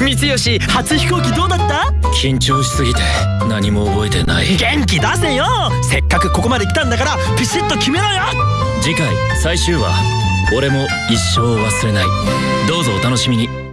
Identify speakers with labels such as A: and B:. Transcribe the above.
A: 三吉初飛行機どうだった？
B: 緊張しすぎて何も覚えてない。
A: 元気出せよ！せっかくここまで来たんだからピシッと決めろよ！
B: 次回最終話。俺も一生忘れない。どうぞお楽しみに。